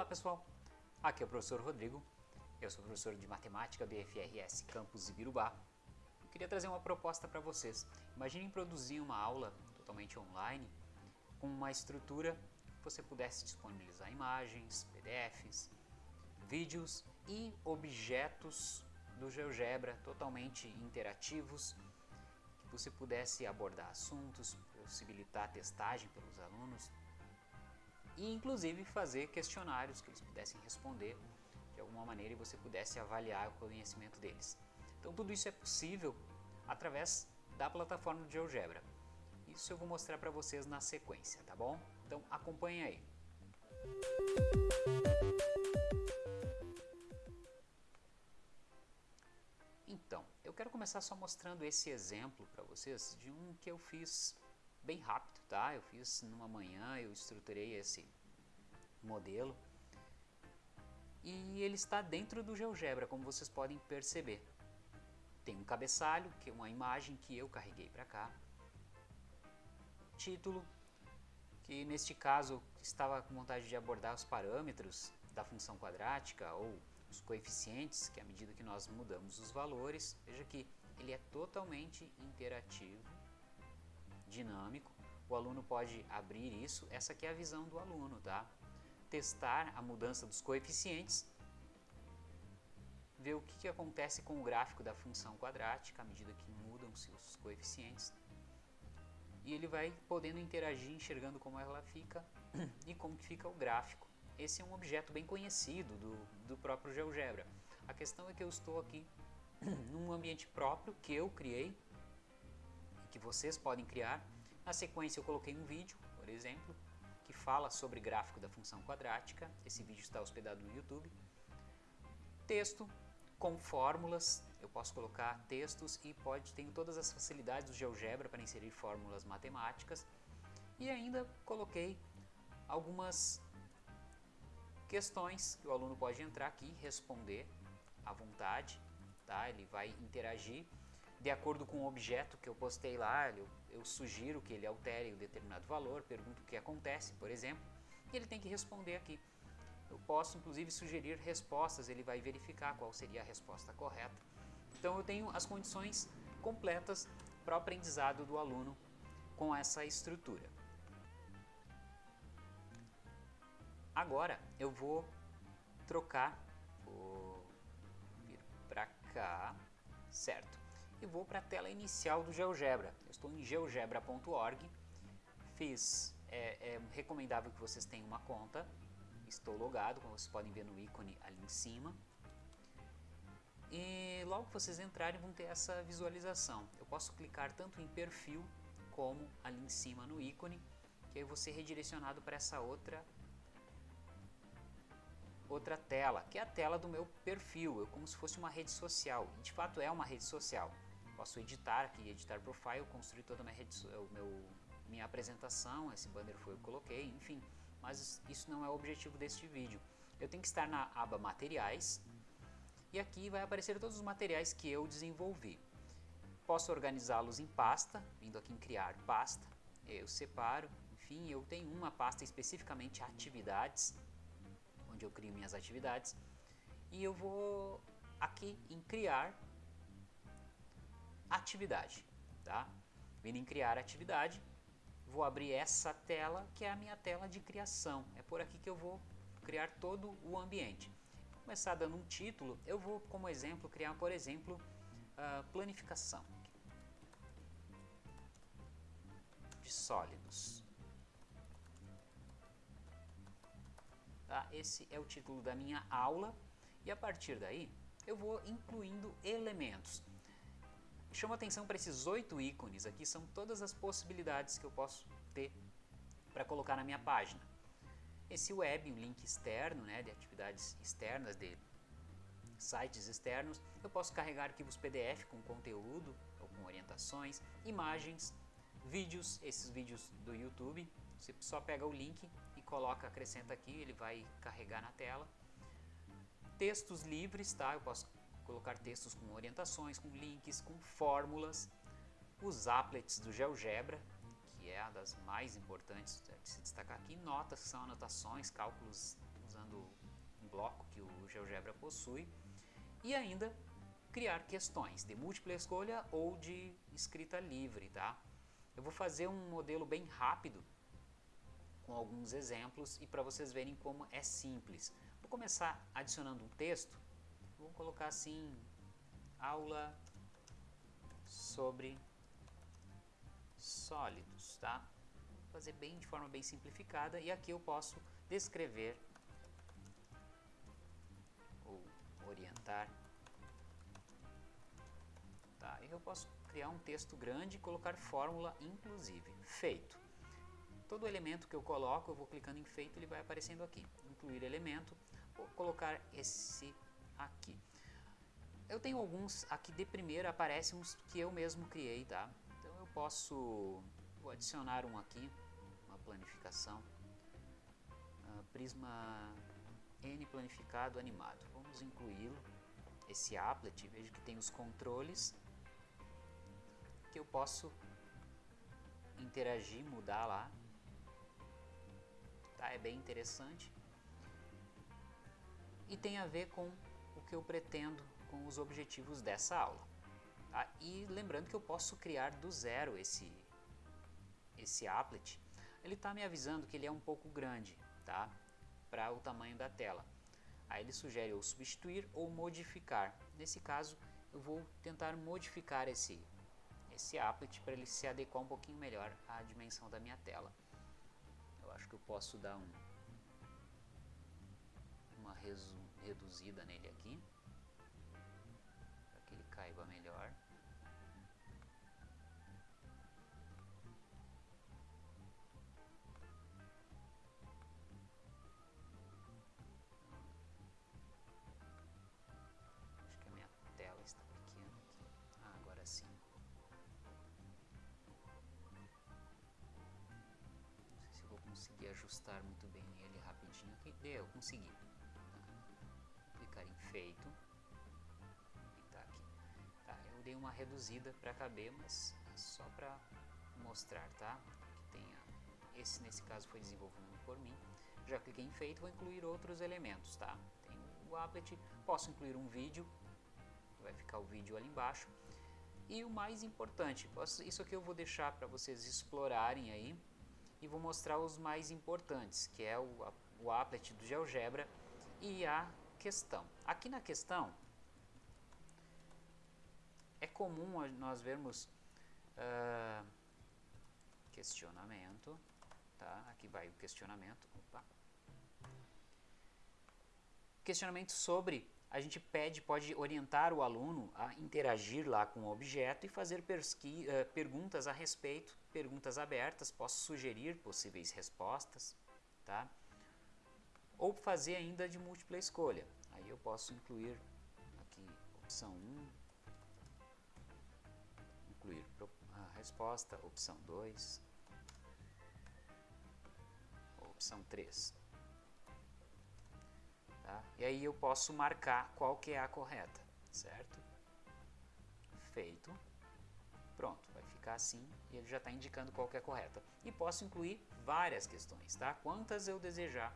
Olá pessoal, aqui é o professor Rodrigo, eu sou professor de Matemática BFRS Campus Ibirubá. Eu queria trazer uma proposta para vocês. Imaginem produzir uma aula totalmente online com uma estrutura que você pudesse disponibilizar imagens, PDFs, vídeos e objetos do GeoGebra totalmente interativos, que você pudesse abordar assuntos, possibilitar testagem pelos alunos e inclusive fazer questionários que eles pudessem responder de alguma maneira e você pudesse avaliar o conhecimento deles. Então tudo isso é possível através da plataforma do GeoGebra. Isso eu vou mostrar para vocês na sequência, tá bom? Então acompanhe aí. Então, eu quero começar só mostrando esse exemplo para vocês de um que eu fiz bem rápido, tá? Eu fiz numa manhã, eu estruturei esse modelo e ele está dentro do GeoGebra, como vocês podem perceber. Tem um cabeçalho, que é uma imagem que eu carreguei para cá. Título, que neste caso estava com vontade de abordar os parâmetros da função quadrática ou os coeficientes, que à medida que nós mudamos os valores, veja que ele é totalmente interativo, dinâmico, o aluno pode abrir isso, essa aqui é a visão do aluno, tá? Testar a mudança dos coeficientes, ver o que, que acontece com o gráfico da função quadrática à medida que mudam-se os coeficientes. E ele vai podendo interagir, enxergando como ela fica e como fica o gráfico. Esse é um objeto bem conhecido do, do próprio GeoGebra. A questão é que eu estou aqui num ambiente próprio que eu criei, que vocês podem criar. Na sequência eu coloquei um vídeo, por exemplo, que fala sobre gráfico da função quadrática. Esse vídeo está hospedado no YouTube. Texto com fórmulas, eu posso colocar textos e pode tenho todas as facilidades do GeoGebra para inserir fórmulas matemáticas. E ainda coloquei algumas questões que o aluno pode entrar aqui responder à vontade, tá? Ele vai interagir de acordo com o objeto que eu postei lá, eu, eu sugiro que ele altere um determinado valor, pergunto o que acontece, por exemplo, e ele tem que responder aqui. Eu posso inclusive sugerir respostas, ele vai verificar qual seria a resposta correta. Então eu tenho as condições completas para o aprendizado do aluno com essa estrutura. Agora eu vou trocar, vou vir para cá, certo? E vou para a tela inicial do GeoGebra. Eu estou em geogebra.org, fiz, é, é recomendável que vocês tenham uma conta, estou logado, como vocês podem ver no ícone ali em cima. E logo que vocês entrarem vão ter essa visualização. Eu posso clicar tanto em perfil como ali em cima no ícone, que aí eu vou ser redirecionado para essa outra outra tela, que é a tela do meu perfil, eu, como se fosse uma rede social, de fato é uma rede social. Posso editar aqui, editar profile, construir toda a minha, rede, o meu, minha apresentação, esse banner foi eu que coloquei, enfim, mas isso não é o objetivo deste vídeo. Eu tenho que estar na aba materiais, e aqui vai aparecer todos os materiais que eu desenvolvi. Posso organizá-los em pasta, vindo aqui em criar pasta, eu separo, enfim, eu tenho uma pasta especificamente atividades, onde eu crio minhas atividades. E eu vou aqui em criar atividade, tá? Vindo em criar atividade, vou abrir essa tela que é a minha tela de criação. É por aqui que eu vou criar todo o ambiente. Vou começar dando um título, eu vou como exemplo criar, por exemplo, planificação de sólidos. Tá? Esse é o título da minha aula e a partir daí eu vou incluindo elementos. Chama atenção para esses oito ícones aqui, são todas as possibilidades que eu posso ter para colocar na minha página. Esse web, um link externo, né, de atividades externas, de sites externos, eu posso carregar arquivos PDF com conteúdo ou com orientações, imagens, vídeos, esses vídeos do YouTube, você só pega o link e coloca, acrescenta aqui, ele vai carregar na tela. Textos livres, tá? Eu posso colocar textos com orientações, com links, com fórmulas. Os applets do GeoGebra, que é a das mais importantes de se destacar aqui. Notas, que são anotações, cálculos usando um bloco que o GeoGebra possui, e ainda criar questões de múltipla escolha ou de escrita livre, tá? Eu vou fazer um modelo bem rápido com alguns exemplos e para vocês verem como é simples. Vou começar adicionando um texto, colocar assim, aula sobre sólidos, tá? Vou fazer bem de forma bem simplificada e aqui eu posso descrever ou orientar tá? E eu posso criar um texto grande e colocar fórmula inclusive. Feito. Todo elemento que eu coloco, eu vou clicando em feito, ele vai aparecendo aqui. Incluir elemento, vou colocar esse aqui. Eu tenho alguns, aqui de primeira aparecem uns que eu mesmo criei, tá? Então eu posso, adicionar um aqui, uma planificação. Uh, prisma N planificado animado. Vamos incluí-lo. Esse applet, veja que tem os controles que eu posso interagir, mudar lá. Tá? É bem interessante. E tem a ver com o que eu pretendo com os objetivos dessa aula. Tá? E lembrando que eu posso criar do zero esse, esse applet. Ele está me avisando que ele é um pouco grande tá? para o tamanho da tela. Aí ele sugere ou substituir ou modificar. Nesse caso, eu vou tentar modificar esse, esse applet para ele se adequar um pouquinho melhor à dimensão da minha tela. Eu acho que eu posso dar um, uma reduzida nele aqui, para que ele caiba melhor. ajustar muito bem ele rapidinho aqui. Deu, consegui. Tá. Clicar em feito. Dei uma reduzida para caber, mas só para mostrar, tá? Que tenha esse nesse caso foi desenvolvido por mim. Já cliquei em feito, vou incluir outros elementos, tá? Tem o applet, posso incluir um vídeo, vai ficar o vídeo ali embaixo. E o mais importante, posso, isso aqui eu vou deixar para vocês explorarem aí, e vou mostrar os mais importantes, que é o, o applet do GeoGebra e a questão. Aqui na questão, é comum nós vermos uh, questionamento, tá? aqui vai o questionamento, opa. questionamento sobre a gente pede, pode orientar o aluno a interagir lá com o objeto e fazer uh, perguntas a respeito, perguntas abertas, posso sugerir possíveis respostas, tá? Ou fazer ainda de múltipla escolha. Aí eu posso incluir aqui opção 1, resposta, opção 2, opção 3. Tá? E aí eu posso marcar qual que é a correta, certo? Feito. Pronto, vai ficar assim e ele já está indicando qual que é a correta. E posso incluir várias questões, tá? Quantas eu desejar.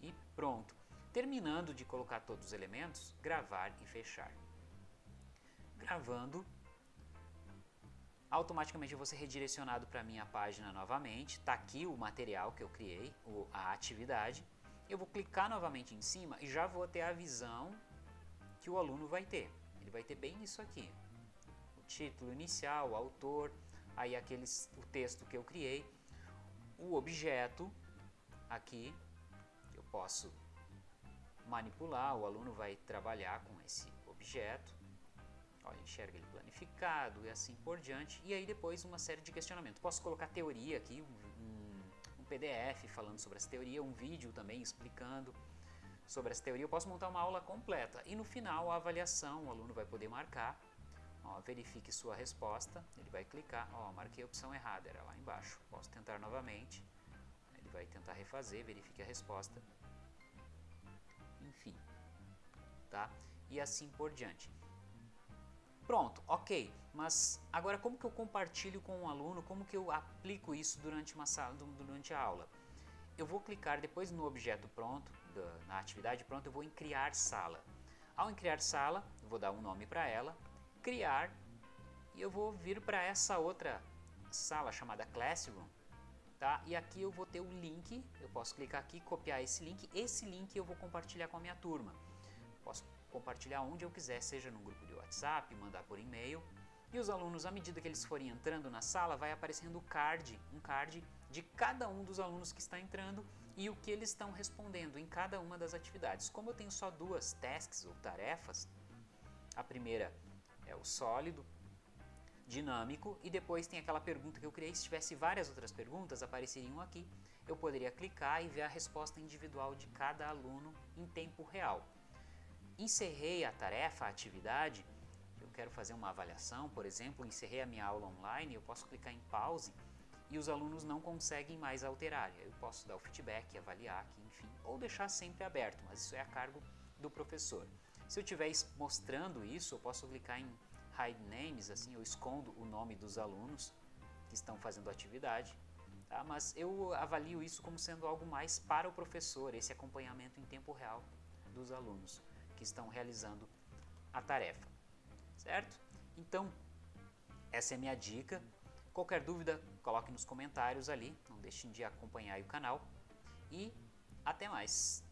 E pronto. Terminando de colocar todos os elementos, gravar e fechar. Gravando, automaticamente eu vou ser redirecionado para a minha página novamente. Está aqui o material que eu criei, a atividade eu vou clicar novamente em cima e já vou ter a visão que o aluno vai ter. Ele vai ter bem isso aqui. O título inicial, o autor, aí aqueles, o texto que eu criei, o objeto aqui, eu posso manipular, o aluno vai trabalhar com esse objeto. Olha, enxerga ele planificado e assim por diante. E aí depois uma série de questionamentos. Posso colocar teoria aqui, um PDF falando sobre essa teoria, um vídeo também explicando sobre essa teoria. Eu posso montar uma aula completa e no final a avaliação, o aluno vai poder marcar, ó, verifique sua resposta, ele vai clicar, ó, marquei a opção errada, era lá embaixo, posso tentar novamente, ele vai tentar refazer, verifique a resposta, enfim, tá? E assim por diante. Pronto, ok, mas agora como que eu compartilho com o um aluno, como que eu aplico isso durante, uma sala, durante a aula? eu vou clicar depois no objeto pronto, na atividade pronta, eu vou em criar sala. Ao em criar sala, eu vou dar um nome para ela, criar, e eu vou vir para essa outra sala chamada Classroom, tá? E aqui eu vou ter o link, eu posso clicar aqui, copiar esse link, esse link eu vou compartilhar com a minha turma. Posso compartilhar onde eu quiser, seja no grupo de WhatsApp, mandar por e-mail. E os alunos, à medida que eles forem entrando na sala, vai aparecendo o card, um card de cada um dos alunos que está entrando e o que eles estão respondendo em cada uma das atividades. Como eu tenho só duas tasks ou tarefas, a primeira é o sólido, dinâmico e depois tem aquela pergunta que eu criei. Se tivesse várias outras perguntas, apareceriam aqui. Eu poderia clicar e ver a resposta individual de cada aluno em tempo real. Encerrei a tarefa, a atividade, eu quero fazer uma avaliação, por exemplo, encerrei a minha aula online, eu posso clicar em pause e os alunos não conseguem mais alterar. Eu posso dar o feedback, avaliar aqui, enfim, ou deixar sempre aberto, mas isso é a cargo do professor. Se eu estiver mostrando isso, eu posso clicar em hide names, assim eu escondo o nome dos alunos que estão fazendo a atividade, tá? mas eu avalio isso como sendo algo mais para o professor, esse acompanhamento em tempo real dos alunos que estão realizando a tarefa, certo? Então, essa é minha dica. Qualquer dúvida, coloque nos comentários ali, não deixem de acompanhar o canal e até mais!